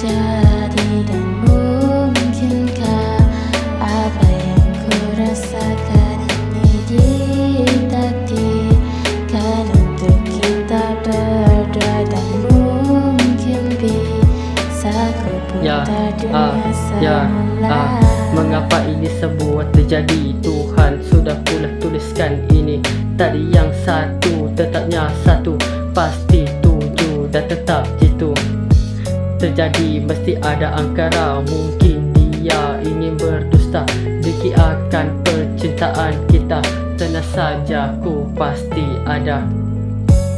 Jadi dan mungkinkah apa yang ku rasakan ini ditakdirkan untuk kita berdua dan mungkin Bisa ku ya, ah, ya, ah, mengapa ini semua terjadi? Tuhan sudah pula tuliskan ini. Tadi yang satu tetapnya satu. Pasti tuju dan tetap jitu. Terjadi mesti ada angkara. Mungkin dia ingin berdusta. Diki akan percintaan kita Tenang saja. Ku pasti ada.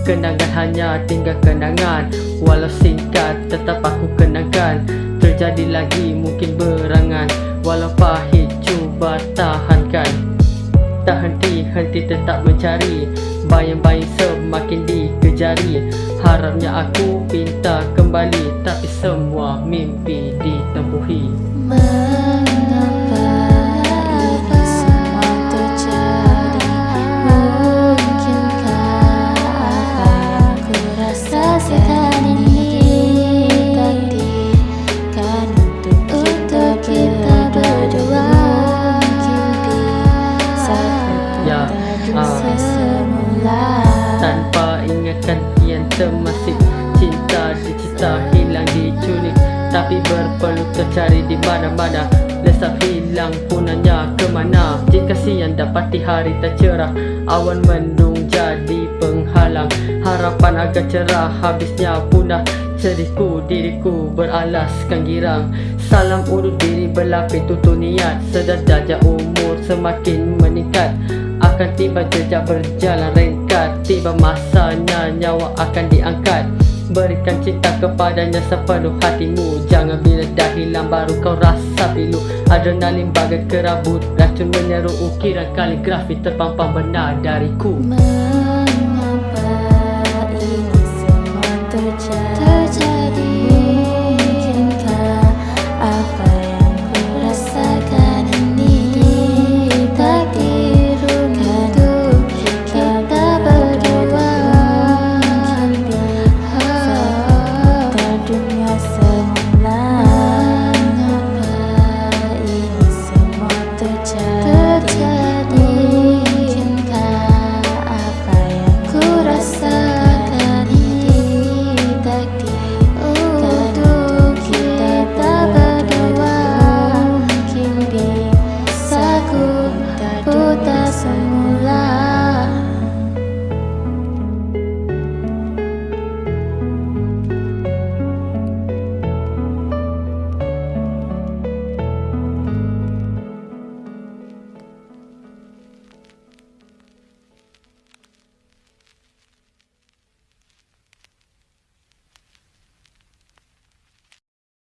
Kenangan hanya tinggal kenangan. Walau singkat tetap aku kenangkan. Terjadi lagi mungkin berangan. Walau pahit cuba tahankan. Tak henti-henti tetap mencari. Bayang-bayang dikejari Harapnya aku pinta kembali Tapi semua mimpi ditempuhi. Mengapa termasik Cinta dicita hilang diculik Tapi berpeluh tercari di mana-mana. Lesap hilang punanya ke mana Jika siang dapati hari tak cerah Awan mendung jadi penghalang. Harapan agak cerah habisnya punah. Sedihku diriku beralaskan girang. Salam urut diri berlapis tutup niat. Sedar jajak umur semakin meningkat. Akan tiba jejak berjalan ringkat Tiba masanya nyawa akan diangkat. Berikan cinta kepadanya sepenuh hatimu. Jangan bila dah hilang baru kau rasa pilu. Adrenalin bagai kerabut Racun menyeru ukiran kaligrafi terpampang benar dariku. Mengapa